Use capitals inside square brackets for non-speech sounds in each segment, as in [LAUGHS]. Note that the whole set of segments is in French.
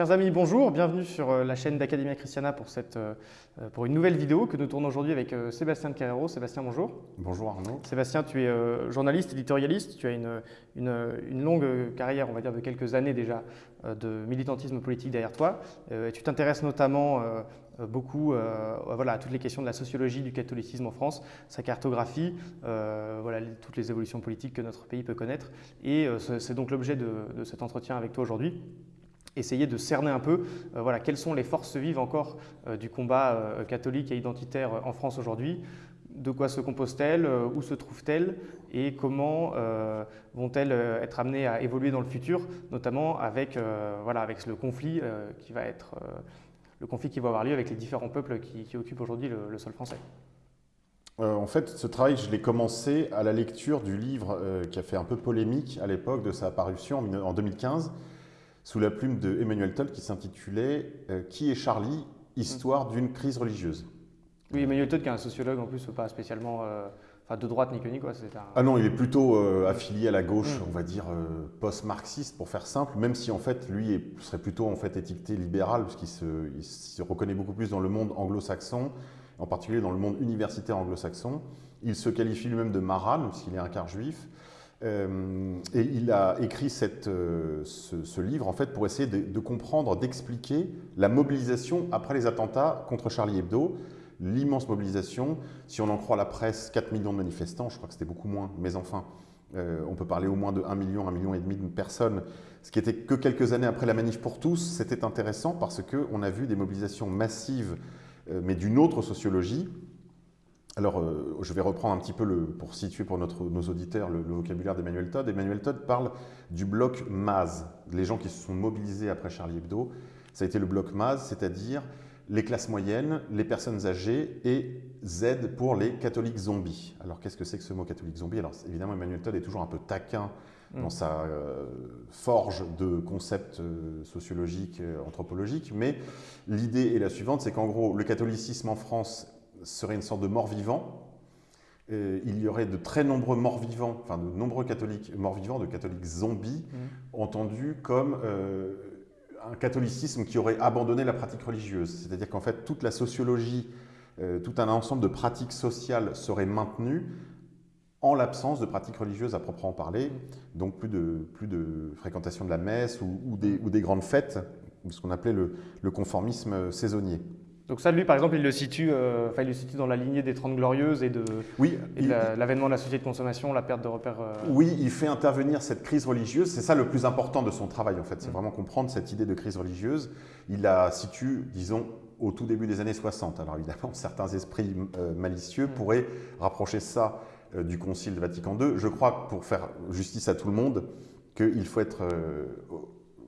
Chers amis, bonjour, bienvenue sur euh, la chaîne d'Academia Christiana pour, cette, euh, euh, pour une nouvelle vidéo que nous tournons aujourd'hui avec Sébastien de Carrero. Sébastien, bonjour. Bonjour Arnaud. Sébastien, tu es journaliste, éditorialiste, tu as une, une, longue carrière, on va dire de quelques années déjà, de militantisme politique derrière toi. Et tu t'intéresses notamment beaucoup voilà, à toutes les questions de la sociologie du catholicisme en France, sa cartographie, voilà, toutes les évolutions politiques que notre pays peut connaître. Et c'est donc l'objet de, de cet entretien avec toi aujourd'hui essayer de cerner un peu euh, voilà, quelles sont les forces vives encore euh, du combat euh, catholique et identitaire en France aujourd'hui, de quoi se composent-elles, où se trouvent-elles et comment vont-elles être amenées à évoluer dans le futur, notamment avec, voilà, avec le conflit qui va être le conflit qui va avoir lieu avec les différents peuples qui, occupent aujourd'hui le, sol français. en fait, ce travail, je l'ai commencé à la lecture du livre qui a fait un peu polémique à l'époque de sa parution en 2015, sous la plume de Emmanuel Toll qui s'intitulait euh, Qui est Charlie Histoire d'une crise religieuse? Oui, Emmanuel Toll qui est un sociologue en plus, pas spécialement euh, de droite ni que ni quoi. Ah non, il est plutôt euh, affilié à la gauche, mm. on va dire post-marxiste pour faire simple, même si en fait lui serait plutôt en fait étiqueté libéral puisqu'il se, se reconnaît beaucoup plus dans le monde anglo-saxon, en particulier dans le monde universitaire anglo-saxon. Il se qualifie lui-même de maral puisqu'il est un quart juif. Euh, et il a écrit euh, ce, livre en fait pour essayer de, comprendre, d'expliquer la mobilisation après les attentats contre Charlie Hebdo, l'immense mobilisation. Si on en croit la presse, 4 millions de manifestants, je crois que c'était beaucoup moins, mais enfin, euh, on peut parler au moins de 1 million, 1 million et demi de personnes, ce qui était que quelques années après la manif pour tous. C'était intéressant parce qu'on a vu des mobilisations massives, mais d'une autre sociologie, alors, euh, je vais reprendre un petit peu, le, pour situer pour notre, nos auditeurs le, vocabulaire d'Emmanuel Todd. Emmanuel Todd parle du bloc MAZ, les gens qui se sont mobilisés après Charlie Hebdo. Ça a été le bloc MAZ, c'est-à-dire les classes moyennes, les personnes âgées et Z pour les catholiques zombies. Alors, qu'est-ce que c'est que ce mot catholique zombie? Alors, évidemment, Emmanuel Todd est toujours un peu taquin dans mm. sa euh, forge de concepts euh, sociologiques, anthropologiques, mais l'idée est la suivante, c'est qu'en gros, le catholicisme en France serait une sorte de mort-vivant. Il y aurait de très nombreux morts-vivants, enfin de nombreux catholiques morts-vivants, de catholiques zombies, mmh. entendus comme euh, un catholicisme qui aurait abandonné la pratique religieuse. C'est-à-dire qu'en fait, toute la sociologie, euh, tout un ensemble de pratiques sociales serait maintenu en l'absence de pratiques religieuses à proprement parler, mmh. donc plus de, plus de fréquentation de la messe ou, des, ou des, grandes fêtes, ce qu'on appelait le conformisme saisonnier. Donc ça, lui, par exemple, il le situe, euh, il le situe dans la lignée des Trente Glorieuses et de oui, l'avènement de la société de consommation, la perte de repères. Euh. Oui, il fait intervenir cette crise religieuse. C'est ça le plus important de son travail, en fait. C'est mm. vraiment comprendre cette idée de crise religieuse. Il la situe, disons, au tout début des années 60. Alors évidemment, [LAUGHS] certains esprits euh, malicieux mm. pourraient rapprocher ça du Concile de Vatican II. Je crois, pour faire justice à tout le monde, qu'il faut être,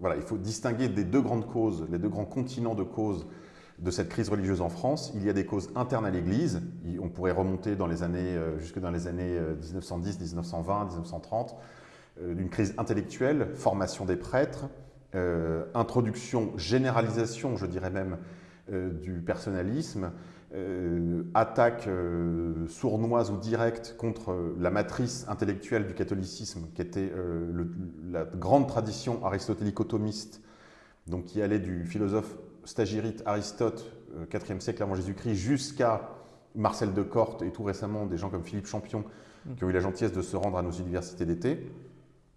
voilà, il faut distinguer des deux grandes causes, les deux grands continents de causes de cette crise religieuse en France. Il y a des causes internes à l'Église. On pourrait remonter euh, jusque dans les années 1910, 1920, 1930, d'une crise intellectuelle, formation des prêtres, euh, introduction, généralisation, je dirais même, euh, du personnalisme, attaque sournoise ou directe contre la matrice intellectuelle du catholicisme, qui était la grande tradition aristotélico-thomiste, donc qui allait du philosophe stagirite Aristote, 4e euh, siècle avant Jésus-Christ, jusqu'à Marcel de Corte et tout récemment des gens comme Philippe Champion mm. qui ont eu la gentillesse de se rendre à nos universités d'été.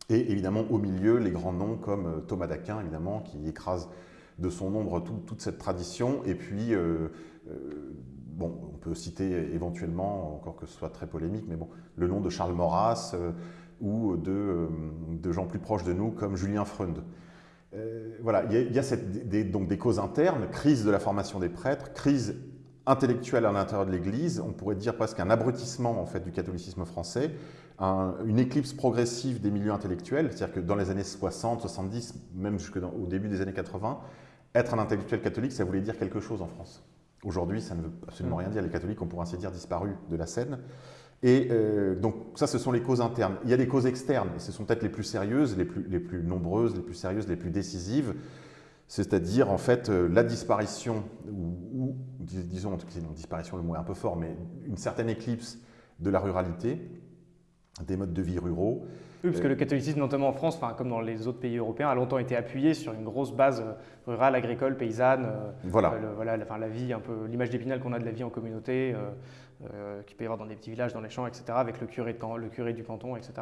Et évidemment, au milieu, les grands noms comme euh, Thomas d'Aquin, évidemment, qui écrase de son ombre toute cette tradition. Et puis, euh, bon, on peut citer éventuellement, encore que ce soit très polémique, mais bon, le nom de Charles Maurras ou de, de, gens plus proches de nous comme Julien Freund. Euh, voilà, il y a, des, donc des causes internes, crise de la formation des prêtres, crise intellectuelle à l'intérieur de l'Église, on pourrait dire presque un abrutissement en fait, du catholicisme français, une éclipse progressive des milieux intellectuels, c'est-à-dire que dans les années 60, 70, même jusqu'au début des années 80, être un intellectuel catholique, ça voulait dire quelque chose en France. Aujourd'hui, ça ne veut absolument mmh. rien dire. Les catholiques ont pour ainsi dire disparu de la scène. Et euh, donc ça, ce sont les causes internes. Il y a des causes externes, et ce sont peut-être les plus sérieuses, les plus, les plus nombreuses, les plus sérieuses, les plus décisives, c'est-à-dire en fait euh, la disparition, ou, disons, en tout cas, disparition, le mot est un peu fort, mais une certaine éclipse de la ruralité, des modes de vie ruraux. Oui, parce que le catholicisme, notamment en France, enfin, comme dans les autres pays européens, a longtemps été appuyé sur une grosse base rurale, agricole, paysanne. Voilà. voilà enfin, la vie, un peu l'image d'épinal qu'on a de la vie en communauté. Euh, qu'il peut y avoir dans des petits villages, dans les champs, etc., avec le curé, de, le curé du canton, etc.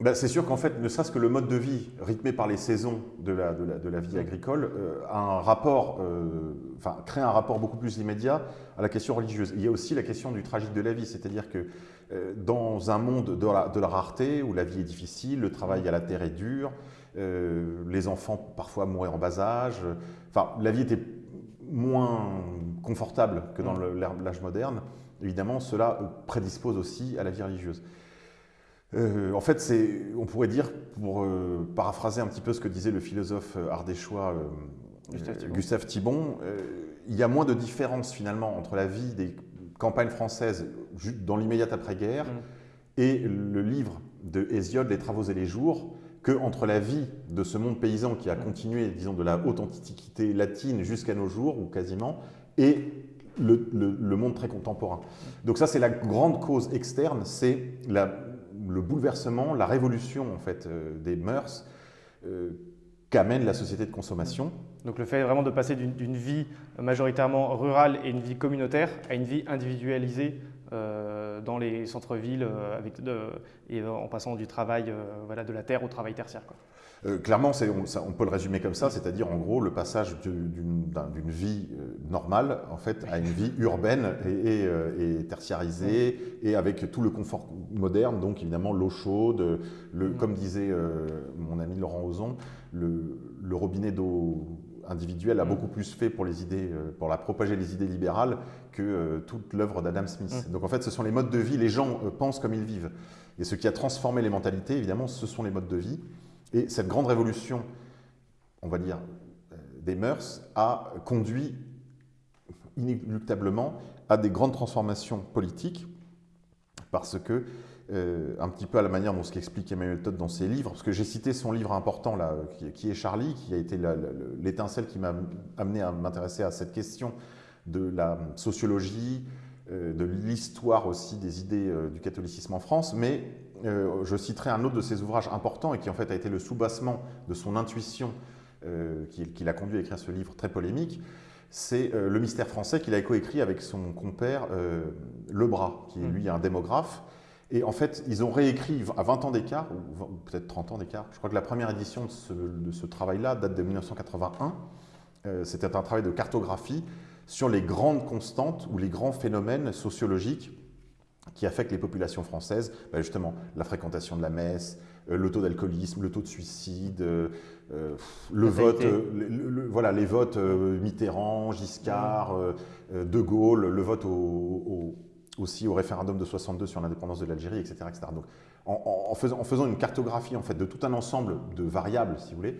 Ben, c'est sûr qu'en fait, ne serait-ce que le mode de vie rythmé par les saisons de la, de la, vie agricole euh, a un rapport, euh, enfin, crée un rapport beaucoup plus immédiat à la question religieuse. Il y a aussi la question du tragique de la vie, c'est-à-dire que dans un monde de la, de la, rareté, où la vie est difficile, le travail à la terre est dur, les enfants parfois mouraient en bas âge, enfin, la vie était moins confortable que dans l'âge moderne évidemment, cela euh, prédispose aussi à la vie religieuse. Euh, en fait, on pourrait dire, pour euh, paraphraser un petit peu ce que disait le philosophe ardéchois Gustave Thibon, il y a moins de différence finalement entre la vie des campagnes françaises dans l'immédiate après-guerre mm. et le livre de Hésiode, Les Travaux et les Jours, que entre la vie de ce monde paysan qui a mm. continué, disons, de la haute antiquité latine jusqu'à nos jours, ou quasiment, et le, monde très contemporain. Donc ça, c'est la grande cause externe, c'est le bouleversement, la révolution en fait euh, des mœurs euh, qu'amène la société de consommation. Donc le fait vraiment de passer d'une vie majoritairement rurale et une vie communautaire à une vie individualisée dans les centres-villes avec et en passant du travail voilà, de la terre au travail tertiaire. Euh, clairement, on, peut le résumer comme ça, c'est-à-dire en gros le passage d'une vie euh, normale en fait, à une vie urbaine et, euh, tertiarisée et avec tout le confort moderne, donc évidemment l'eau chaude, comme disait mon ami Laurent Ozon, le, robinet d'eau individuel a beaucoup plus fait pour, les idées, pour la propager les idées libérales que toute l'œuvre d'Adam Smith. Donc en fait, ce sont les modes de vie, les gens pensent comme ils vivent. Et ce qui a transformé les mentalités, évidemment, ce sont les modes de vie. Et cette grande révolution, on va dire, euh, des mœurs, a conduit inéluctablement à des grandes transformations politiques, parce que, euh, un petit peu à la manière dont ce qu'explique Emmanuel Todd dans ses livres, parce que j'ai cité son livre important, là, qui, est Charlie, qui a été l'étincelle qui m'a amené à m'intéresser à cette question de la sociologie, euh, de l'histoire aussi des idées du catholicisme en France, mais euh, je citerai un autre de ses ouvrages importants et qui en fait a été le soubassement de son intuition euh, qui, l'a conduit à écrire ce livre très polémique, c'est euh, Le mystère français qu'il a coécrit avec son compère Lebras, qui est mm. lui un démographe. Et en fait, ils ont réécrit à 20 ans d'écart, ou peut-être 30 ans d'écart. Je crois que la première édition de ce, travail-là date de 1981. C'était un travail de cartographie sur les grandes constantes ou les grands phénomènes sociologiques qui affectent les populations françaises, bah, justement la fréquentation de la messe, euh, le taux d'alcoolisme, le taux de suicide, euh, euh, le vote, voilà, les votes Mitterrand, Giscard, De Gaulle, le vote aussi au référendum de 62 sur l'indépendance de l'Algérie, etc., etc. Donc, en, faisant, en, faisant, une cartographie en fait, de tout un ensemble de variables, si vous voulez,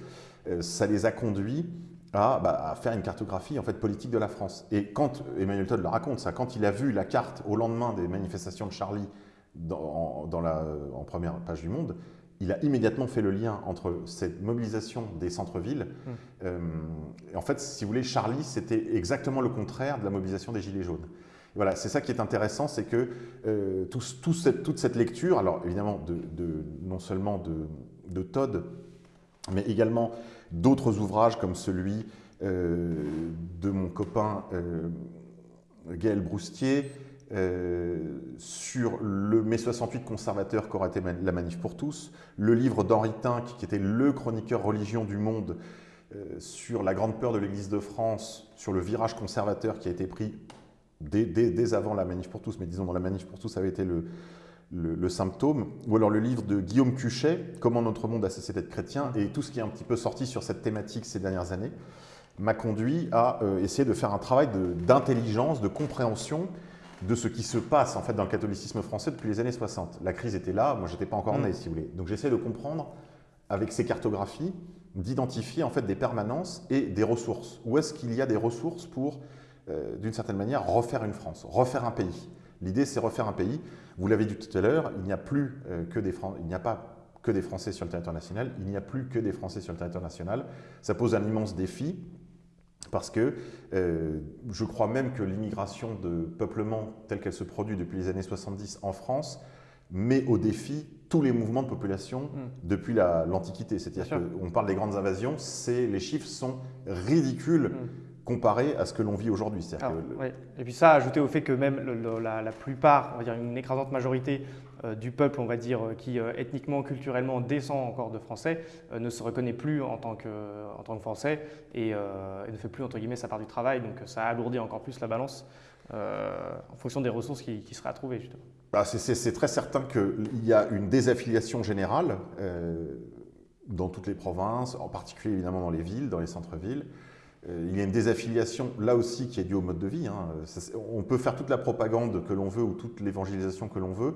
ça les a conduits bah, à, faire une cartographie en fait, politique de la France. Et quand Emmanuel Todd le raconte, ça, quand il a vu la carte au lendemain des manifestations de Charlie dans, dans la, en première page du Monde, il a immédiatement fait le lien entre cette mobilisation des centres-villes. Mmh. Euh, en fait, si vous voulez, Charlie, c'était exactement le contraire de la mobilisation des Gilets jaunes. Voilà, c'est ça qui est intéressant, c'est que euh, toute cette lecture, alors évidemment, de, de, non seulement de, Todd, mais également d'autres ouvrages comme celui euh, de mon copain euh, Gaël Broustier euh, sur le mai 68 conservateur qu'aurait été la manif pour tous, le livre d'Henri Tinck qui était le chroniqueur religion du monde sur la grande peur de l'Église de France, sur le virage conservateur qui a été pris dès, dès, avant la manif pour tous, mais disons dans la manif pour tous ça avait été le, le, symptôme, ou alors le livre de Guillaume Cuchet, Comment notre monde a cessé d'être chrétien, et tout ce qui est un petit peu sorti sur cette thématique ces dernières années, m'a conduit à euh, essayer de faire un travail d'intelligence, de, compréhension de ce qui se passe en fait dans le catholicisme français depuis les années 60. La crise était là, moi j'étais pas encore né mm. si vous voulez. Donc j'essaie de comprendre avec ces cartographies, d'identifier en fait des permanences et des ressources. Où est-ce qu'il y a des ressources pour, euh, d'une certaine manière, refaire une France, refaire un pays L'idée c'est refaire un pays vous l'avez dit tout à l'heure, il n'y a plus euh, que des il n'y a pas que des Français sur le territoire national, il n'y a plus que des Français sur le territoire national. Ça pose un immense défi parce que euh, je crois même que l'immigration de peuplement telle qu'elle se produit depuis les années 70 en France met au défi tous les mouvements de population Mm. depuis la- l'Antiquité. C'est-à-dire qu'on parle des grandes invasions, les chiffres sont ridicules Mm. Comparés à ce que l'on vit aujourd'hui. Le- ouais. Et puis ça, ajouté au fait que même le- le- la, la plupart, on va dire une écrasante majorité euh, du peuple, on va dire, euh, qui euh, ethniquement, culturellement descend encore de français, euh, ne se reconnaît plus en tant que, en tant que français et, et ne fait plus, entre guillemets, sa part du travail. Donc ça alourdit encore plus la balance en fonction des ressources qui, qui seraient à trouver, justement. Bah, c'est- très certain qu'il y a une désaffiliation générale dans toutes les provinces, en particulier évidemment dans les villes, dans les centres-villes. Euh, il y a une désaffiliation là aussi qui est due au mode de vie. hein. On peut faire toute la propagande que l'on veut ou toute l'évangélisation que l'on veut.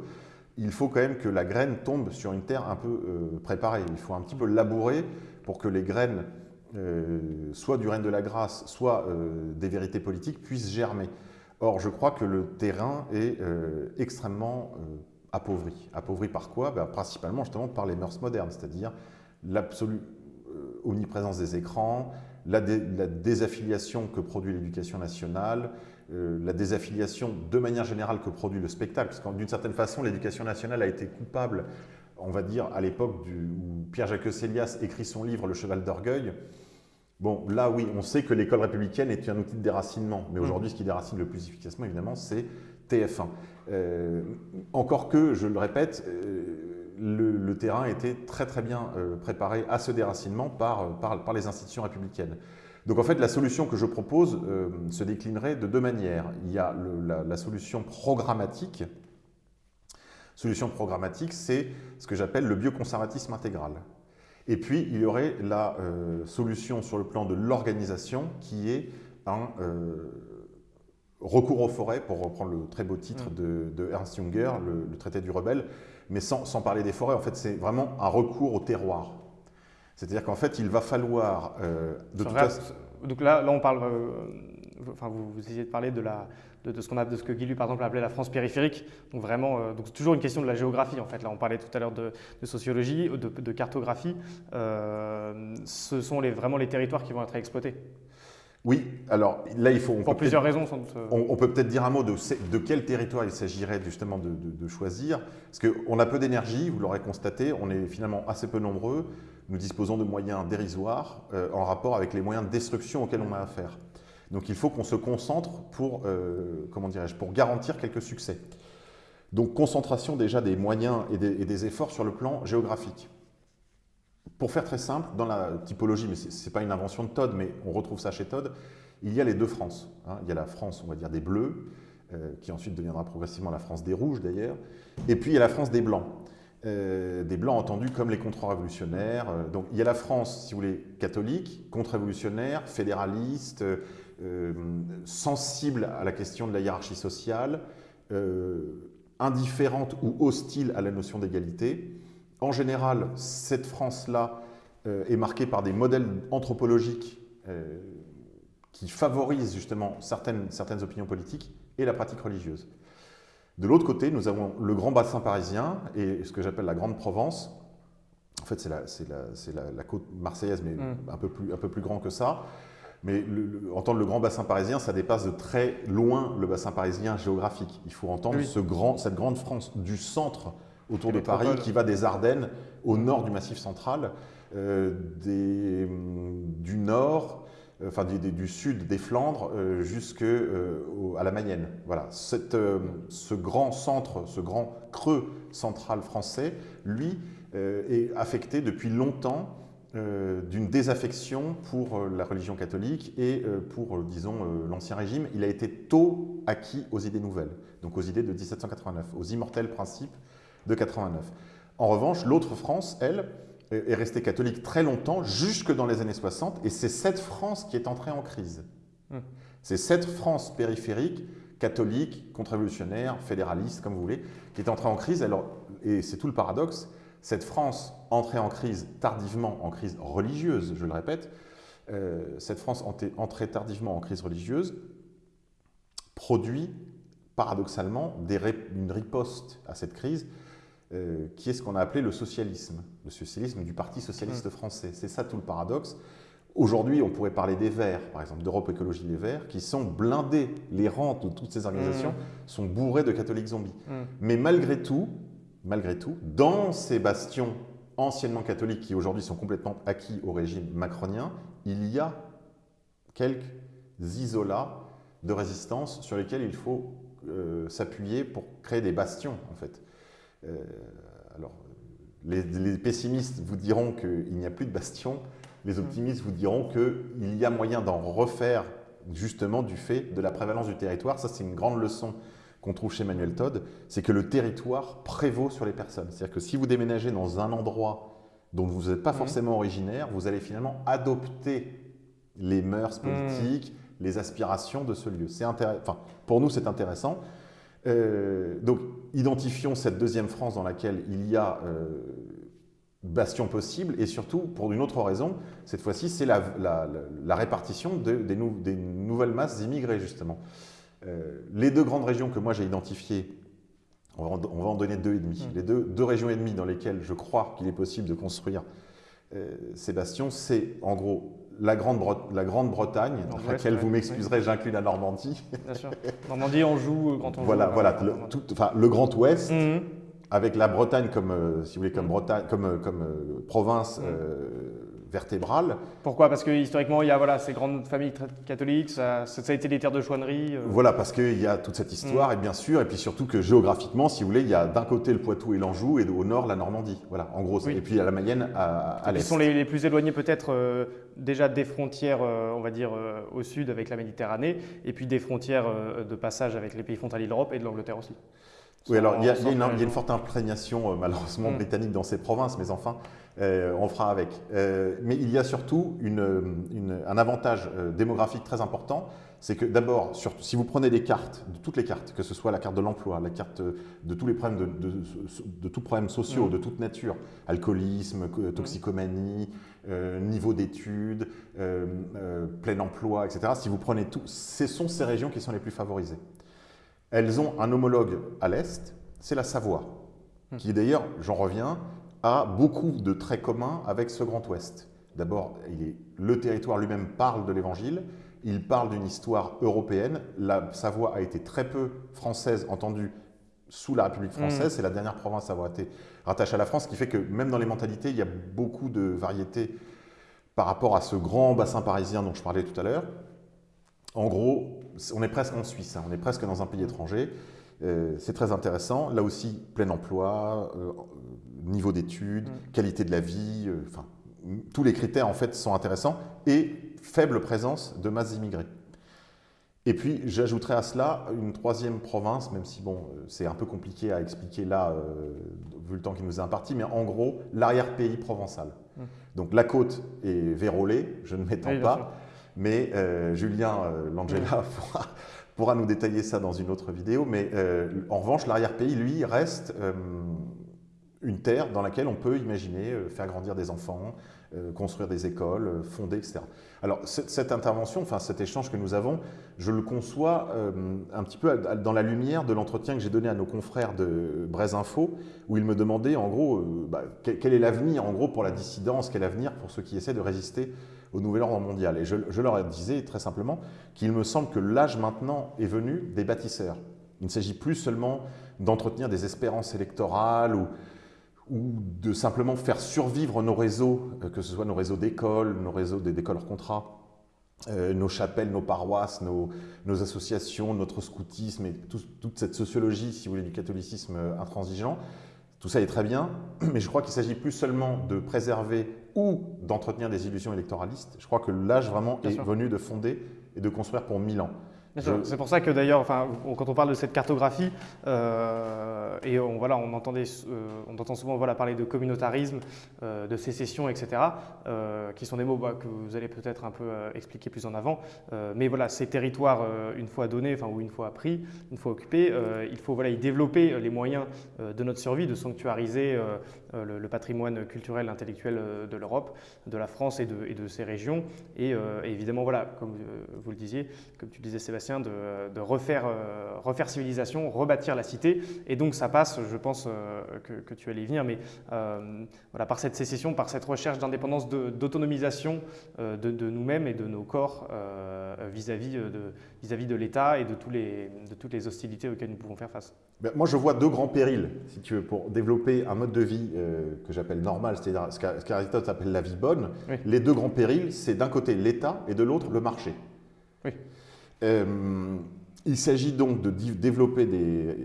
Il faut quand même que la graine tombe sur une terre un peu euh, préparée. Il faut un petit peu labourer pour que les graines, euh, soit du règne de la grâce, soit des vérités politiques, puissent germer. Or, je crois que le terrain est extrêmement appauvri. Appauvri par quoi? Ben, Principalement justement par les mœurs modernes, c'est-à-dire l'absolue omniprésence des écrans, la, dé- la désaffiliation que produit l'éducation nationale, euh, la désaffiliation de manière générale que produit le spectacle. Parce que d'une certaine façon, l'éducation nationale a été coupable, on va dire, à l'époque où Pierre-Jacques Célias écrit son livre Le cheval d'orgueil. Bon, là, oui, on sait que l'école républicaine est un outil de déracinement. Mais Mm. aujourd'hui, ce qui déracine le plus efficacement, évidemment, c'est TF1. Euh, encore que, je le répète, euh, le, le terrain était très très bien euh, préparé à ce déracinement par, euh, par, par les institutions républicaines. Donc en fait, la solution que je propose euh, se déclinerait de deux manières. Il y a le- la, la solution programmatique. Solution programmatique, c'est ce que j'appelle le bioconservatisme intégral. Et puis, il y aurait la euh, solution sur le plan de l'organisation qui est un euh, recours aux forêts, pour reprendre le très beau titre Mm. de, de Ernst Junger, le, le traité du rebelle, mais sans, sans parler des forêts, en fait, c'est vraiment un recours au terroir. C'est-à-dire qu'en fait, il va falloir, euh, de Se toute ré- façon, Donc là, là on parle, euh, enfin, vous, vous essayez de parler de, la, de, de ce qu'on a, de ce que Guy Lu, par exemple, appelait la France périphérique. Donc vraiment, euh, donc c'est toujours une question de la géographie, en fait. Là, on parlait tout à l'heure de, de sociologie, de, de cartographie. Euh, ce sont les, vraiment les territoires qui vont être exploités. Oui, alors là, il faut... on Pour plusieurs raisons, sans doute. euh. On, on peut peut-être dire un mot de, quel territoire il s'agirait justement de, de- de choisir. Parce qu'on a peu d'énergie, vous l'aurez constaté, on est finalement assez peu nombreux. Nous disposons de moyens dérisoires euh, en rapport avec les moyens de destruction auxquels on a affaire. Donc il faut qu'on se concentre pour, euh, comment dirais-je, pour garantir quelques succès. Donc concentration déjà des moyens et des, et des efforts sur le plan géographique. Pour faire très simple, dans la typologie, mais ce n'est pas une invention de Todd, mais on retrouve ça chez Todd, il y a les deux France. hein. Il y a la France, on va dire, des Bleus, euh, qui ensuite deviendra progressivement la France des Rouges d'ailleurs, et puis il y a la France des Blancs. Euh, des Blancs entendus comme les contre-révolutionnaires. Euh, donc il y a la France, si vous voulez, catholique, contre-révolutionnaire, fédéraliste, sensible à la question de la hiérarchie sociale, indifférente ou hostile à la notion d'égalité. En général, cette France-là euh, est marquée par des modèles anthropologiques euh, qui favorisent justement certaines, certaines opinions politiques et la pratique religieuse. De l'autre côté, nous avons le grand bassin parisien et ce que j'appelle la Grande Provence. En fait, c'est la, c'est la- c'est la- la côte marseillaise, mais Mm. un, peu plus, un peu plus grand que ça. Mais le- le- entendre le grand bassin parisien, ça dépasse de très loin le bassin parisien géographique. Il faut entendre Oui. ce grand, cette grande France du centre autour de Paris qui va des Ardennes au nord du Massif central, euh, des- du nord, euh, enfin du sud des Flandres euh, jusque euh, au- à la Mayenne. Voilà, Cette, ce grand centre, ce grand creux central français, lui, est affecté depuis longtemps d'une désaffection pour la religion catholique et pour, disons, l'Ancien Régime. Il a été tôt acquis aux idées nouvelles, donc aux idées de 1789, aux immortels principes de 89. En revanche, l'autre France, elle, est est restée catholique très longtemps, jusque dans les années 60, et c'est cette France qui est entrée en crise. Hmm. C'est cette France périphérique, catholique, contre-révolutionnaire, fédéraliste, comme vous voulez, qui est entrée en crise. Alors, et c'est tout le paradoxe, cette France entrée en crise tardivement, en crise religieuse, je le répète, euh, cette France entrée, tardivement en crise religieuse produit paradoxalement des une riposte à cette crise euh, qui est ce qu'on a appelé le socialisme, le socialisme du Parti socialiste français. C'est ça tout le paradoxe. Aujourd'hui, on pourrait parler des Verts, par exemple, d'Europe Écologie Les Verts, qui sont blindés. Les rangs de toutes ces organisations Mmh. sont bourrés de catholiques zombies. Mm. Mais malgré tout, malgré tout, dans ces bastions anciennement catholiques qui aujourd'hui sont complètement acquis au régime macronien, il y a quelques isolats de résistance sur lesquels il faut euh, s'appuyer pour créer des bastions, en fait. Euh, alors, les, pessimistes vous diront qu'il n'y a plus de bastions, les optimistes vous diront qu'il y a moyen d'en refaire justement du fait de la prévalence du territoire. Ça, c'est une grande leçon qu'on trouve chez Manuel Todd, c'est que le territoire prévaut sur les personnes. C'est-à-dire que si vous déménagez dans un endroit dont vous n'êtes pas forcément originaire, vous allez finalement adopter les mœurs mmh. politiques, les aspirations de ce lieu. Enfin, pour nous, c'est intéressant. Euh, donc, identifions cette deuxième France dans laquelle il y a euh, bastion possible, et surtout, pour une autre raison, cette fois-ci, c'est la, répartition des, nouvelles masses immigrés, justement. Euh, les deux grandes régions que moi j'ai identifiées, on va, en, donner deux et demi, mmh. les deux, deux, régions et demie dans lesquelles je crois qu'il est possible de construire ces bastions, c'est en gros la Grande-Bretagne, dans laquelle vous m'excuserez, j'inclus la Normandie. Bien sûr. Normandie, on joue quand on voilà, joue. Voilà, le, tout, enfin, le Grand Ouest, mhm. avec la Bretagne comme, euh, si vous voulez, comme. Bretagne, comme, euh, comme euh, province mhm vertébrale. Pourquoi? Parce que historiquement, il y a voilà, ces grandes familles catholiques, ça, ça a été des terres de chouannerie. Euh. Voilà, parce qu'il y a toute cette histoire, mm. et bien sûr, et puis surtout que géographiquement, si vous voulez, il y a d'un côté le Poitou et l'Anjou, et au nord la Normandie. Voilà, en gros. Et puis il y a la Mayenne à, l'est. Ils sont les, plus éloignés peut-être euh, déjà des frontières, euh, on va dire, au sud avec la Méditerranée, et puis des frontières de passage avec les pays frontaliers de l'Europe et de l'Angleterre aussi. Oui, alors il y, a, une, forte imprégnation malheureusement mm. britannique dans ces provinces, mais enfin, euh, on fera avec. Euh, mais il y a surtout un avantage euh, démographique très important, c'est que d'abord, si vous prenez des cartes, de toutes les cartes, que ce soit la carte de l'emploi, la carte de tous les problèmes de, de, tous problèmes sociaux, mm. de toute nature, alcoolisme, toxicomanie, niveau d'études, plein emploi, etc. Si vous prenez tout, ce sont ces régions qui sont les plus favorisées. Elles ont un homologue à l'est, c'est la Savoie, mm. qui d'ailleurs, j'en reviens, a beaucoup de traits communs avec ce Grand Ouest. D'abord, le territoire lui-même parle de l'Évangile, il parle d'une histoire européenne. La Savoie a été très peu française entendue sous la République française. Mm. C'est la dernière province à avoir été rattachée à la France, ce qui fait que même dans les mentalités, il y a beaucoup de variétés par rapport à ce grand bassin parisien dont je parlais tout à l'heure. En gros, on est presque en Suisse, hein. on est presque dans un pays étranger. Euh, c'est très intéressant. Là aussi, plein emploi, euh, niveau d'études, mm. qualité de la vie, euh, enfin, tous les critères en fait sont intéressants et faible présence de masse immigrées. Et puis j'ajouterai à cela une troisième province, même si bon, c'est un peu compliqué à expliquer là, euh, vu le temps qui nous est imparti, mais en gros, l'arrière-pays provençal. Mm. Donc la côte est vérolée, je ne m'étends pas, mais Julien Langella [LAUGHS] pourra, nous détailler ça dans une autre vidéo, mais en revanche, l'arrière-pays, lui, reste une terre dans laquelle on peut imaginer euh, faire grandir des enfants, euh, construire des écoles, euh, fonder, etc. Alors cette intervention, enfin cet échange que nous avons, je le conçois un petit peu dans la lumière de l'entretien que j'ai donné à nos confrères de Braise Info, où ils me demandaient en gros bah, quel, est l'avenir en gros pour la dissidence, quel est l'avenir pour ceux qui essaient de résister au nouvel ordre mondial. Et je, leur disais très simplement qu'il me semble que l'âge maintenant est venu des bâtisseurs. Il ne s'agit plus seulement d'entretenir des espérances électorales ou, de simplement faire survivre nos réseaux, euh, que ce soit nos réseaux d'écoles, nos réseaux d'écoles hors contrat, euh, nos chapelles, nos paroisses, nos, associations, notre scoutisme et toute cette sociologie, si vous voulez, du catholicisme euh, intransigeant. Tout ça est très bien, [CLEARS THROAT] mais je crois qu'il s'agit plus seulement de préserver ou d'entretenir des illusions électoralistes. Je crois que l'âge vraiment est venu de fonder et de construire pour mille ans. C'est pour ça que d'ailleurs, enfin, quand on parle de cette cartographie, euh, et on, voilà, on, entendait, euh, on entend souvent voilà, parler de communautarisme, euh, de sécession, etc., qui sont des mots bah, que vous allez peut-être un peu expliquer plus en avant. mais voilà, ces territoires, une fois donnés, enfin, ou une fois pris, une fois occupés, il faut voilà, y développer les moyens de notre survie, de sanctuariser le, patrimoine culturel, intellectuel de l'Europe, de la France et de, et de ses régions. Et, évidemment, voilà, comme vous le disiez, comme tu disais Sébastien, de, refaire, refaire civilisation, rebâtir la cité. Et donc ça passe, je pense que, tu allais y venir, mais voilà, par cette sécession, par cette recherche d'indépendance, d'autonomisation de, de nous-mêmes et de nos corps vis-à-vis de, vis -vis de l'État et de, tous les, de toutes les hostilités auxquelles nous pouvons faire face. Ben, moi, je vois deux grands périls, si tu veux, pour développer un mode de vie euh, que j'appelle normal, c'est-à-dire ce qu'Aristote appelle la vie bonne. Les deux grands périls, c'est d'un côté l'État et de l'autre le marché. Euh, il s'agit donc de développer des,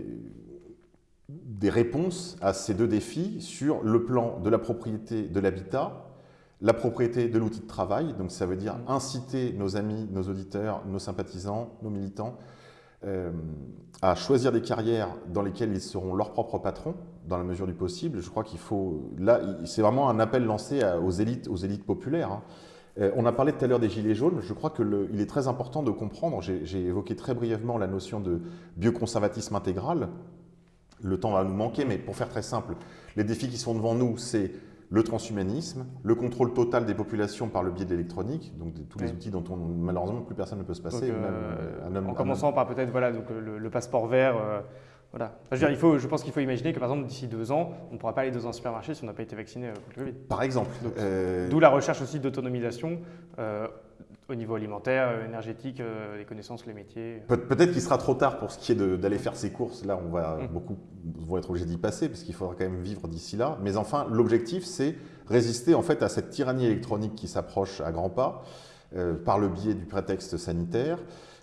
des réponses à ces deux défis sur le plan de la propriété de l'habitat, la propriété de l'outil de travail, donc ça veut dire mm. inciter nos amis, nos auditeurs, nos sympathisants, nos militants euh, à choisir des carrières dans lesquelles ils seront leurs propres patrons, dans la mesure du possible. Je crois qu'il faut... Là, c'est vraiment un appel lancé aux élites, aux élites populaires. Hein. Euh, on a parlé tout à l'heure des gilets jaunes. Je crois qu'il est très important de comprendre, j'ai évoqué très brièvement la notion de bioconservatisme intégral. Le temps va nous manquer, mais pour faire très simple, les défis qui sont devant nous, c'est le transhumanisme, le contrôle total des populations par le biais de l'électronique, donc tous les outils dont on, malheureusement plus personne ne peut se passer. Euh, en commençant par peut-être voilà, donc le, passeport vert. Euh, voilà. je, veux dire, il faut, je pense qu'il faut imaginer que par exemple d'ici deux ans, on ne pourra pas aller dans un supermarché si on n'a pas été vacciné euh, contre le Covid. Par exemple. D'où la recherche aussi d'autonomisation au niveau alimentaire, euh, énergétique, euh, les connaissances, les métiers. Peut-être qu'il sera trop tard pour ce qui est d'aller faire ses courses. Là, on va mmh. beaucoup vont être obligés d'y passer parce qu'il faudra quand même vivre d'ici là. Mais enfin, l'objectif, c'est résister en fait à cette tyrannie électronique qui s'approche à grands pas euh, par le biais du prétexte sanitaire.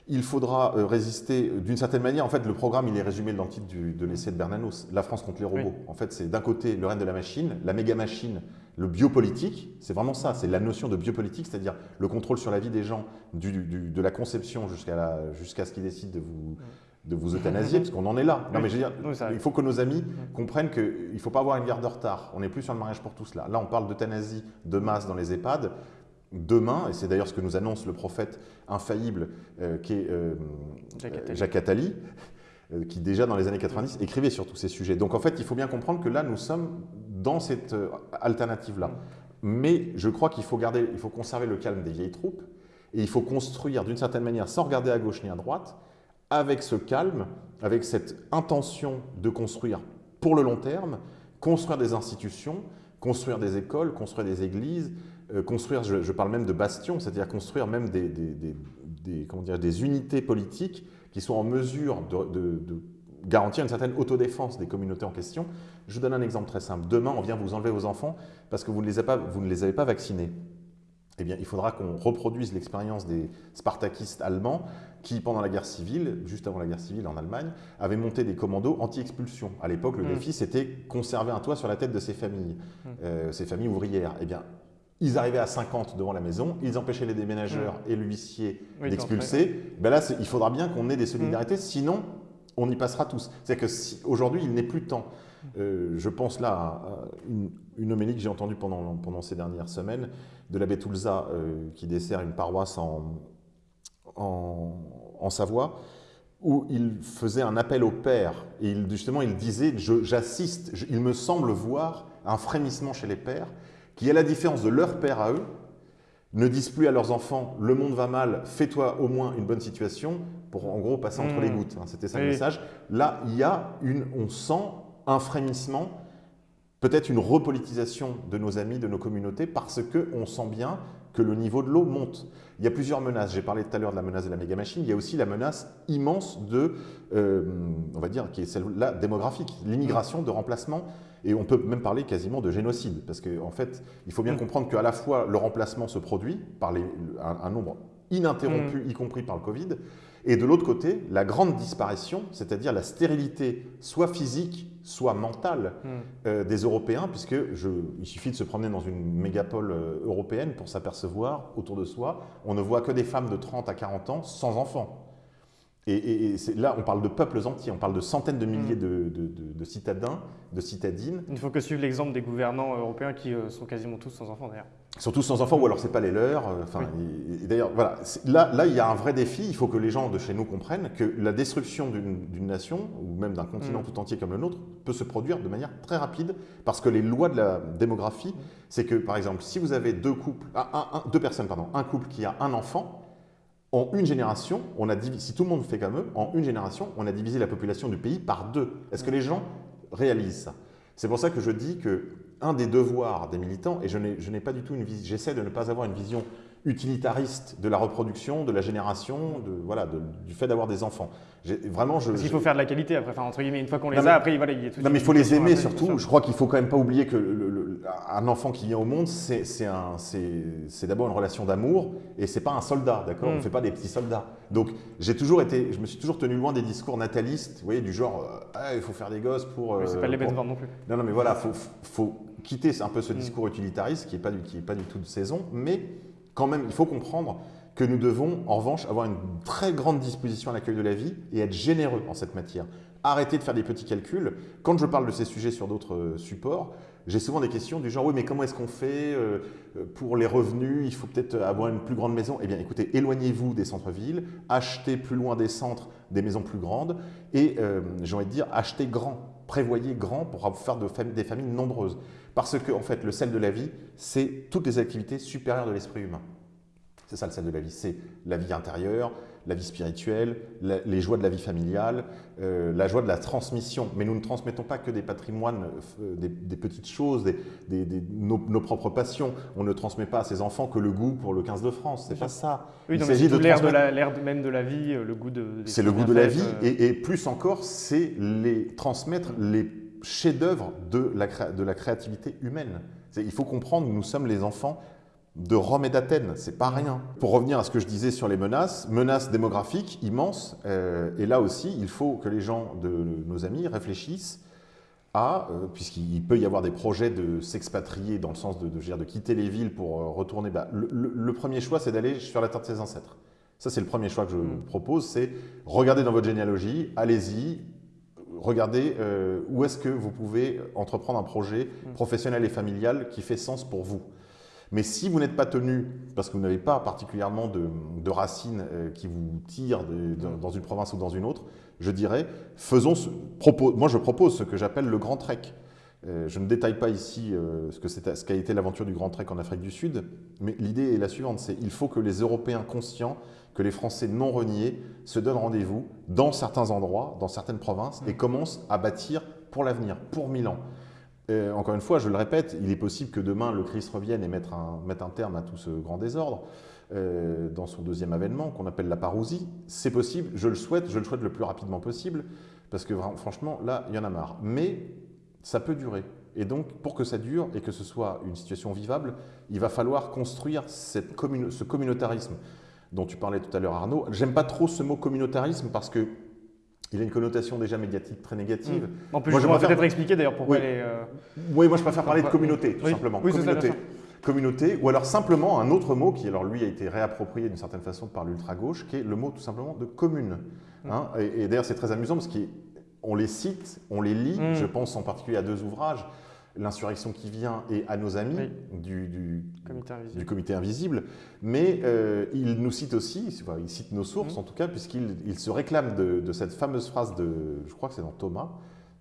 Il faudra résister d'une certaine manière. En fait, le programme, il est résumé dans le titre de l'essai de Bernanos, La France contre les robots. En fait, c'est d'un côté le règne de la machine, la méga machine le biopolitique, c'est vraiment ça, c'est la notion de biopolitique, c'est-à-dire le contrôle sur la vie des gens, de la conception jusqu'à ce qu'ils décident de vous, de vous euthanasier, parce qu'on en est là. Non, mais je veux dire, il faut que nos amis comprennent qu'il ne faut pas avoir une guerre de retard. On n'est plus sur le mariage pour tous là. Là, on parle d'euthanasie de masse dans les EHPAD. Demain, et c'est d'ailleurs ce que nous annonce le prophète infaillible euh, qui est euh, Jacques Attali, euh, qui déjà dans les années 90 écrivait sur tous ces sujets. Donc en fait, il faut bien comprendre que là, nous sommes dans cette euh, alternative-là. Mais je crois qu'il faut, garder, il faut conserver le calme des vieilles troupes et il faut construire d'une certaine manière, sans regarder à gauche ni à droite, avec ce calme, avec cette intention de construire pour le long terme, construire des institutions, construire des écoles, construire des églises, euh, construire, je, parle même de bastions, c'est-à-dire construire même des, des, comment dire, des unités politiques qui sont en mesure de garantir une certaine autodéfense des communautés en question. Je vous donne un exemple très simple. Demain, on vient vous enlever vos enfants parce que vous ne les avez pas, vous ne les avez pas vaccinés. Eh bien, il faudra qu'on reproduise l'expérience des spartakistes allemands qui, pendant la guerre civile, juste avant la guerre civile en Allemagne, avaient monté des commandos anti-expulsion. À l'époque, le mmh. défi, c'était conserver un toit sur la tête de ces familles, mmh. euh, ces familles ouvrières. Eh bien, ils arrivaient à 50 devant la maison, ils empêchaient les déménageurs mmh. et l'huissier d'expulser. Ben là, il faudra bien qu'on ait des solidarités, sinon on y passera tous. C'est-à-dire qu'aujourd'hui, il n'est plus temps. Euh, je pense là à une, homélie que j'ai entendue pendant, pendant ces dernières semaines de l'abbé Toulza euh, qui dessert une paroisse en, en, Savoie où il faisait un appel au père et il, justement il disait j'assiste, il me semble voir un frémissement chez les pères qui, à la différence de leur père à eux, ne disent plus à leurs enfants « le monde va mal, fais-toi au moins une bonne situation » pour en gros passer entre les hmm. gouttes. Hein, c'était ça le message. Là, il y a une, on sent un frémissement, peut-être une repolitisation de nos amis, de nos communautés, parce qu'on sent bien que le niveau de l'eau monte. Il y a plusieurs menaces. J'ai parlé tout à l'heure de la menace de la méga machine. Il y a aussi la menace immense de, euh, on va dire, qui est celle-là démographique, l'immigration de remplacement. Et on peut même parler quasiment de génocide, parce qu'en en fait, il faut bien hmm. comprendre qu'à la fois le remplacement se produit par les, un, nombre ininterrompu, hmm. y compris par le Covid, et de l'autre côté, la grande disparition, c'est-à-dire la stérilité soit physique, soit mentale hmm. euh, des Européens, puisque il suffit de se promener dans une mégapole euh, européenne pour s'apercevoir autour de soi, on ne voit que des femmes de 30 à 40 ans sans enfants. Et, là, on parle de peuples entiers, on parle de centaines de milliers hmm. de, citadins, de citadines. Il ne faut que suivre l'exemple des gouvernants européens qui euh, sont quasiment tous sans enfants d'ailleurs. Surtout sans enfants, ou alors c'est pas les leurs. Euh, enfin, d'ailleurs, voilà, là, là, il y a un vrai défi. Il faut que les gens de chez nous comprennent que la destruction d'une nation, ou même d'un continent hmm. tout entier comme le nôtre, peut se produire de manière très rapide, parce que les lois de la démographie, c'est que, par exemple, si vous avez deux couples, deux personnes, pardon, un couple qui a un enfant, En une génération, on a divisé, si tout le monde fait comme eux, en une génération, on a divisé la population du pays par deux. Est-ce que les gens réalisent ça? C'est pour ça que je dis que un des devoirs des militants, et je n'ai pas du tout une vision, j'essaie de ne pas avoir une vision utilitariste de la reproduction, de la génération, de, voilà, du fait d'avoir des enfants. Vraiment, je, Parce qu'il faut faire de la qualité après, enfin, entre guillemets, une fois qu'on les a, après, voilà, il y a tout Non, mais il faut les aimer surtout. Je crois qu'il faut quand même pas oublier que le, un enfant qui vient au monde, c'est d'abord une relation d'amour et c'est pas un soldat, d'accord? On ne mm. fait pas des petits soldats. Donc, j'ai toujours été, je me suis toujours tenu loin des discours natalistes, vous voyez, du genre, euh, ah, il faut faire des gosses pour. c'est pas les bêtes non plus. Non, non, mais voilà, faut, faut quitter un peu ce mm. discours utilitariste qui n'est pas, qui est pas du tout de saison, mais quand même, il faut comprendre que nous devons, en revanche, avoir une très grande disposition à l'accueil de la vie et être généreux en cette matière. Arrêter de faire des petits calculs. Quand je parle de ces sujets sur d'autres euh, supports, j'ai souvent des questions du genre, oui, mais comment est-ce qu'on fait euh, pour les revenus? Il faut peut-être avoir une plus grande maison. Eh bien, écoutez, éloignez-vous des centres-villes, achetez plus loin des centres des maisons plus grandes et, euh, j'ai envie de dire, achetez grand, prévoyez grand pour faire des familles nombreuses. Parce que, en fait, le sel de la vie, c'est toutes les activités supérieures de l'esprit humain. C'est ça le sel de la vie, c'est la vie intérieure, la vie spirituelle, les joies de la vie familiale, euh, la joie de la transmission. Mais nous ne transmettons pas que des patrimoines, euh, des, petites choses, des, nos, propres passions. On ne transmet pas à ses enfants que le goût pour le 15 de France. C'est pas ça. Oui, Il s'agit de l'air transmettre... même de la vie, euh, le goût de. C'est le goût de la vie, et, et, plus encore, c'est les transmettre les chefs-d'œuvre de la, de la créativité humaine. Il faut comprendre, nous sommes les enfants de Rome et d'Athènes, c'est pas rien. Pour revenir à ce que je disais sur les menaces, menaces démographiques immenses, euh, et là aussi, il faut que les gens de nos amis réfléchissent à, euh, puisqu'il peut y avoir des projets de s'expatrier dans le sens de, de, de, quitter les villes pour euh, retourner, bah, le, premier choix, c'est d'aller sur la terre de ses ancêtres. Ça, c'est le premier choix que je mm. propose, c'est regarder dans votre généalogie, allez-y, regardez où est-ce que vous pouvez entreprendre un projet mm. professionnel et familial qui fait sens pour vous. Mais si vous n'êtes pas tenu, parce que vous n'avez pas particulièrement de, racines euh, qui vous tirent dans une province ou dans une autre, je dirais, faisons ce, moi je propose ce que j'appelle le Grand Trek. Euh, je ne détaille pas ici euh, ce qu'a été l'aventure du Grand Trek en Afrique du Sud, mais l'idée est la suivante, c'est il faut que les Européens conscients que les Français non reniés se donnent rendez-vous dans certains endroits, dans certaines provinces, et commencent à bâtir pour l'avenir, pour Milan encore une fois, je le répète, il est possible que demain le Christ revienne et mette un, un terme à tout ce grand désordre euh, dans son deuxième avènement qu'on appelle la parousie. C'est possible, je le souhaite, je le souhaite le plus rapidement possible parce que franchement, là, il y en a marre. Mais ça peut durer. Et donc, pour que ça dure et que ce soit une situation vivable, il va falloir construire cette ce communautarisme dont tu parlais tout à l'heure, Arnaud. J'aime pas trop ce mot communautarisme parce que il a une connotation déjà médiatique très négative. Hmm. En plus, moi, je vais peut-être expliquer d'ailleurs pourquoi oui. est, euh, Oui, moi je préfère parler de communauté, tout simplement. Oui, communauté. Communauté, ou alors simplement un autre mot qui, alors lui, a été réapproprié d'une certaine façon par l'ultra-gauche, qui est le mot tout simplement de commune. Hmm. Hein. et, d'ailleurs, c'est très amusant parce qu'on les cite, on les lit, hmm. je pense en particulier à deux ouvrages, l'insurrection qui vient et à nos amis du, comité invisible. Mais euh, il nous cite aussi, il cite nos sources mmh. en tout cas, puisqu'il se réclame de, cette fameuse phrase de, je crois que c'est dans Thomas,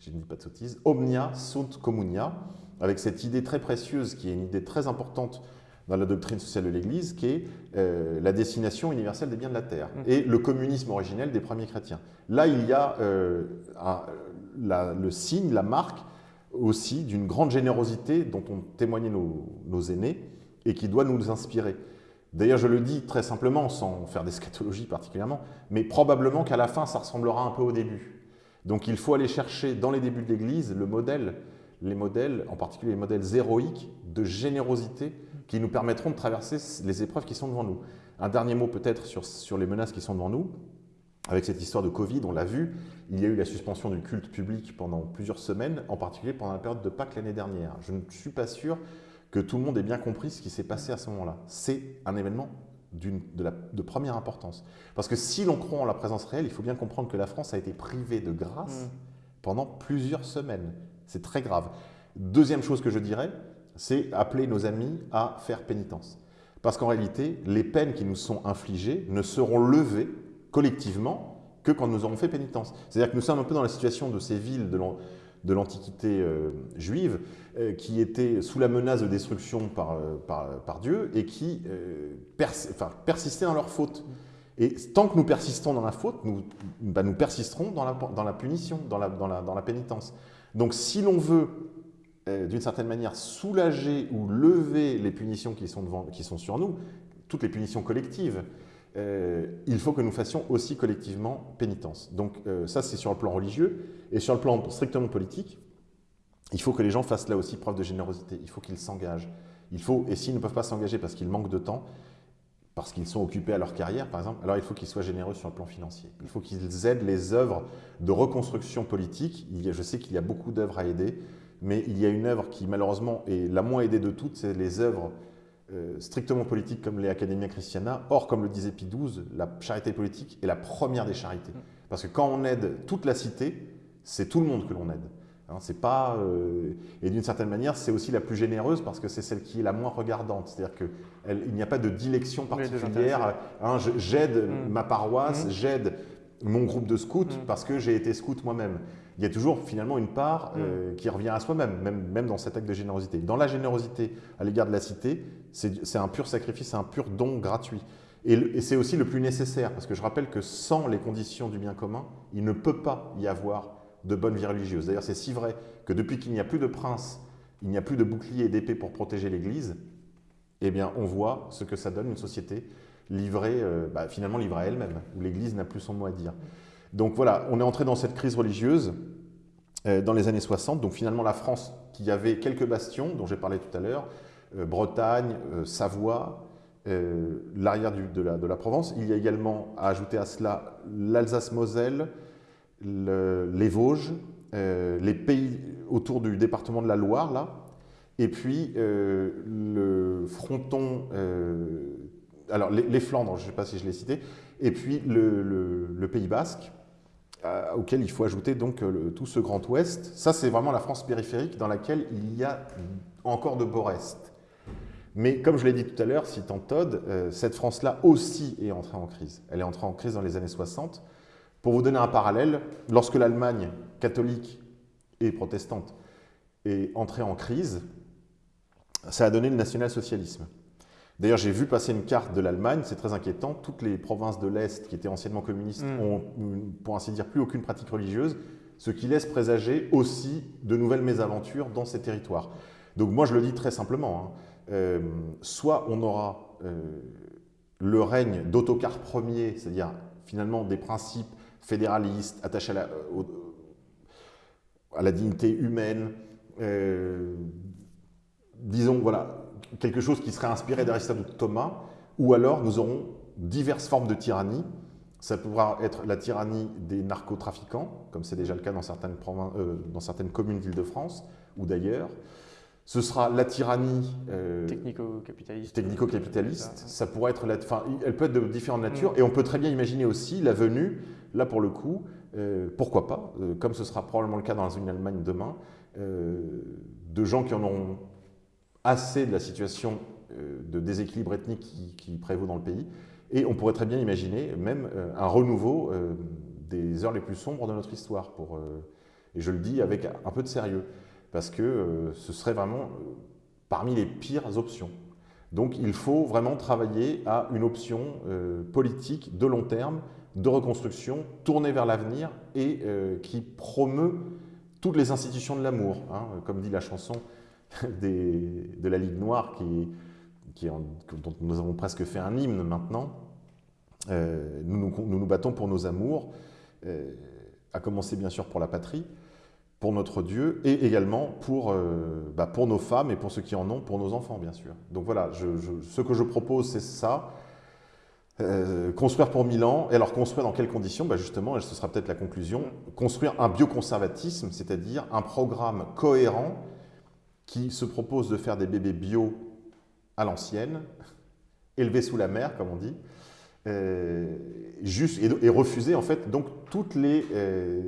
je ne dis pas de sottises, Omnia sunt communia, avec cette idée très précieuse qui est une idée très importante dans la doctrine sociale de l'Église, qui est euh, la destination universelle des biens de la terre mmh. et le communisme originel des premiers chrétiens. Là, il y a euh, le signe, la marque aussi d'une grande générosité dont ont témoigné nos, aînés et qui doit nous inspirer. D'ailleurs, je le dis très simplement, sans faire d'eschatologie particulièrement, mais probablement qu'à la fin, ça ressemblera un peu au début. Donc il faut aller chercher dans les débuts de l'Église le modèle, les modèles, en particulier les modèles héroïques de générosité qui nous permettront de traverser les épreuves qui sont devant nous. Un dernier mot peut-être sur les menaces qui sont devant nous. Avec cette histoire de Covid, on l'a vu, il y a eu la suspension du culte public pendant plusieurs semaines, en particulier pendant la période de Pâques l'année dernière. Je ne suis pas sûr que tout le monde ait bien compris ce qui s'est passé à ce moment-là. C'est un événement de, de, première importance. Parce que si l'on croit en la présence réelle, il faut bien comprendre que la France a été privée de grâce mmh. pendant plusieurs semaines. C'est très grave. Deuxième chose que je dirais, c'est appeler nos amis à faire pénitence. Parce qu'en réalité, les peines qui nous sont infligées ne seront levées collectivement que quand nous aurons fait pénitence. C'est-à-dire que nous sommes un peu dans la situation de ces villes de l'Antiquité euh, juive euh, qui étaient sous la menace de destruction par, euh, par, Dieu et qui persistaient dans leur faute. Et tant que nous persistons dans la faute, nous, bah, nous persisterons dans la, dans la punition, dans la, dans, la, dans la, pénitence. Donc si l'on veut, d'une certaine manière, soulager ou lever les punitions qui sont, devant, qui sont sur nous, toutes les punitions collectives, euh, il faut que nous fassions aussi collectivement pénitence. Donc euh, ça, c'est sur le plan religieux. Et sur le plan strictement politique, il faut que les gens fassent là aussi preuve de générosité. Il faut qu'ils s'engagent. Il faut, et s'ils ne peuvent pas s'engager parce qu'ils manquent de temps, parce qu'ils sont occupés à leur carrière, par exemple, alors il faut qu'ils soient généreux sur le plan financier. Il faut qu'ils aident les œuvres de reconstruction politique. Il y a, je sais qu'il y a beaucoup d'œuvres à aider, mais il y a une œuvre qui, malheureusement, est la moins aidée de toutes, c'est les œuvres euh, strictement politiques comme les Academia Christiana. Or, comme le disait Pie XII, la charité politique est la première des charités. Parce que quand on aide toute la cité, c'est tout le monde que l'on aide. Hein, c'est pas, euh, et d'une certaine manière, c'est aussi la plus généreuse parce que c'est celle qui est la moins regardante. C'est-à-dire qu'il n'y a pas de dilection particulière. Hein, j'aide mm. ma paroisse, mm. j'aide mon groupe de scouts mm. parce que j'ai été scout moi-même. Il y a toujours finalement une part euh, qui revient à soi-même, même, même dans cet acte de générosité. Dans la générosité à l'égard de la cité, c'est un pur sacrifice, c'est un pur don gratuit. Et, et c'est aussi le plus nécessaire, parce que je rappelle que sans les conditions du bien commun, il ne peut pas y avoir de bonne vie religieuse. D'ailleurs, c'est si vrai que depuis qu'il n'y a plus de prince, il n'y a plus de bouclier et d'épée pour protéger l'Église, eh bien, on voit ce que ça donne une société livrée, euh, bah, finalement livrée à elle-même, où l'Église n'a plus son mot à dire. Donc voilà, on est entré dans cette crise religieuse euh, dans les années 60. Donc finalement, la France, qui avait quelques bastions, dont j'ai parlé tout à l'heure, euh, Bretagne, Savoie, l'arrière de la, Provence. Il y a également à ajouter à cela l'Alsace-Moselle, les Vosges, euh, les pays autour du département de la Loire, là, et puis euh, le fronton, euh, alors les, Flandres, je ne sais pas si je l'ai cité, et puis le, Pays Basque, auquel il faut ajouter donc tout ce Grand Ouest. Ça, c'est vraiment la France périphérique dans laquelle il y a encore de beaux restes. Mais comme je l'ai dit tout à l'heure, citant Todd, cette France-là aussi est entrée en crise. Elle est entrée en crise dans les années 60. Pour vous donner un parallèle, lorsque l'Allemagne catholique et protestante est entrée en crise, ça a donné le national-socialisme. D'ailleurs, j'ai vu passer une carte de l'Allemagne, c'est très inquiétant. Toutes les provinces de l'Est qui étaient anciennement communistes mm. ont, pour ainsi dire, plus aucune pratique religieuse, ce qui laisse présager aussi de nouvelles mésaventures dans ces territoires. Donc moi, je le dis très simplement, hein. euh, soit on aura euh, le règne d'Autocar Ier, c'est-à-dire finalement des principes fédéraliste, attaché à la, à la dignité humaine, euh, disons, voilà, quelque chose qui serait inspiré d'Aristote ou de Thomas, ou alors nous aurons diverses formes de tyrannie. Ça pourra être la tyrannie des narcotrafiquants, comme c'est déjà le cas dans certaines, euh, dans certaines communes d'Île-de-France ou d'ailleurs. Ce sera la tyrannie euh, technico-capitaliste. Technico-capitaliste. Ça pourrait être, la, enfin, elle peut être de différentes natures, mm. et on peut très bien imaginer aussi la venue Là, pour le coup, euh, pourquoi pas, euh, comme ce sera probablement le cas dans une Allemagne demain, euh, de gens qui en auront assez de la situation de déséquilibre ethnique qui, prévaut dans le pays. Et on pourrait très bien imaginer même un renouveau des heures les plus sombres de notre histoire. Pour, et je le dis avec un peu de sérieux, parce que ce serait vraiment parmi les pires options. Donc il faut vraiment travailler à une option politique de long terme de reconstruction tournée vers l'avenir et euh, qui promeut toutes les institutions de l'amour, hein, comme dit la chanson [LAUGHS] de la Ligue Noire, qui, dont nous avons presque fait un hymne maintenant. Euh, nous, nous, battons pour nos amours, euh, à commencer bien sûr pour la patrie, pour notre Dieu, et également pour, bah, pour nos femmes et pour ceux qui en ont, pour nos enfants bien sûr. Donc voilà, ce que je propose, c'est ça. Euh, construire pour Milan, et alors construire dans quelles conditions? Bah Justement, et ce sera peut-être la conclusion, construire un bioconservatisme, c'est-à-dire un programme cohérent qui se propose de faire des bébés bio à l'ancienne, [LAUGHS] élevés sous la mer, comme on dit, euh, juste, et, refuser en fait donc toutes les euh,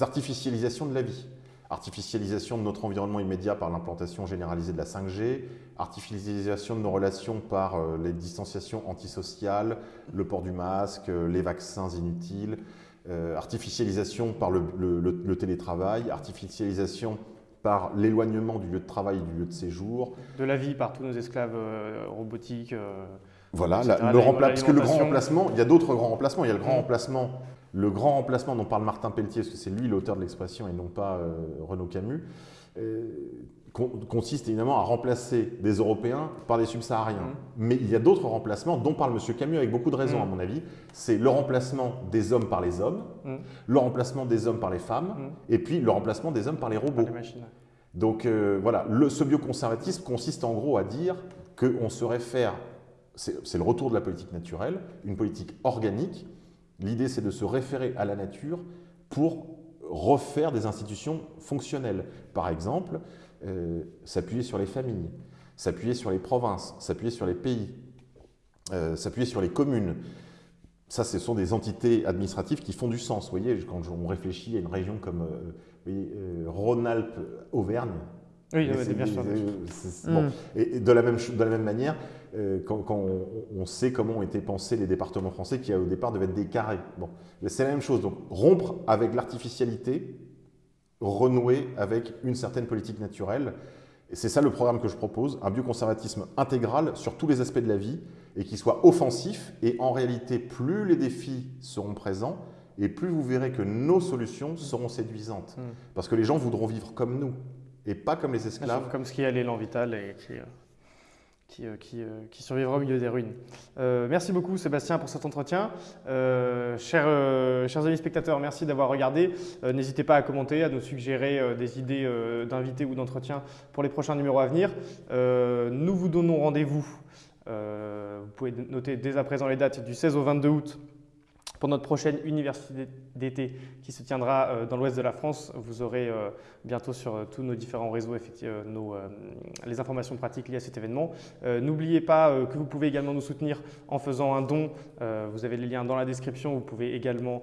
artificialisations de la vie. Artificialisation de notre environnement immédiat par l'implantation généralisée de la 5G, artificialisation de nos relations par euh, les distanciations antisociales, le port du masque, les vaccins inutiles, artificialisation par le, télétravail, artificialisation par l'éloignement du lieu de travail et du lieu de séjour. De la vie par tous nos esclaves robotiques. Voilà, etc., la- le rempla- parce que le grand remplacement, il y a d'autres grands remplacements. Il y a le grand Mhm. remplacement, le grand remplacement dont parle Martin Pelletier, parce que c'est lui l'auteur de l'expression et non pas euh, Renaud Camus, euh, consiste évidemment à remplacer des Européens par des subsahariens. Mhm. Mais il y a d'autres remplacements dont parle M. Camus avec beaucoup de raisons, Mhm. à mon avis. C'est le remplacement des hommes par les hommes, Mhm. le remplacement des hommes par les femmes, et puis le remplacement des hommes par les robots. Les. Donc euh, voilà, le, ce bioconservatisme consiste en gros à dire qu'on se réfère, c'est le retour de la politique naturelle, une politique organique. L'idée c'est de se référer à la nature pour refaire des institutions fonctionnelles. Par exemple, euh, s'appuyer sur les familles, s'appuyer sur les provinces, s'appuyer sur les pays, euh, s'appuyer sur les communes. Ça, ce sont des entités administratives qui font du sens. Vous voyez, quand on réfléchit à une région comme euh, voyez, euh, Rhône-Alpes-Auvergne, Oui, ouais, c'est- bien sûr. Mm. bon. Et de la même, ch- de la même manière, euh, quand, quand on, on sait comment ont été pensés les départements français, qui au départ devaient être des carrés. Bon, c'est la même chose. Donc rompre avec l'artificialité, renouer avec une certaine politique naturelle. Et c'est ça le programme que je propose, un bioconservatisme intégral sur tous les aspects de la vie et qui soit offensif. Et en réalité, plus les défis seront présents, et plus vous verrez que nos solutions seront séduisantes. Mm. Parce que les gens voudront vivre comme nous et pas comme les esclaves. Comme ce qui est l'élan vital et qui, euh, qui, euh, euh, qui survivra au milieu des ruines. Euh, merci beaucoup Sébastien pour cet entretien. Chers, chers amis spectateurs, merci d'avoir regardé. N'hésitez pas à commenter, à nous suggérer des idées d'invités ou d'entretiens pour les prochains numéros à venir. Nous vous donnons rendez-vous. vous pouvez noter dès à présent les dates du 16 au 22 août pour notre prochaine université d'été qui se tiendra euh, dans l'ouest de la France. Vous aurez euh, bientôt sur euh, tous nos différents réseaux nos, les informations pratiques liées à cet événement. N'oubliez pas que vous pouvez également nous soutenir en faisant un don. Vous avez les liens dans la description. Vous pouvez également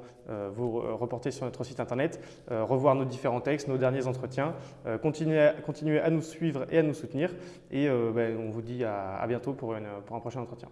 vous reporter sur notre site internet, revoir nos différents textes, nos derniers entretiens. Continuez, à, nous suivre et à nous soutenir. Et ben, on vous dit à, bientôt pour un prochain entretien.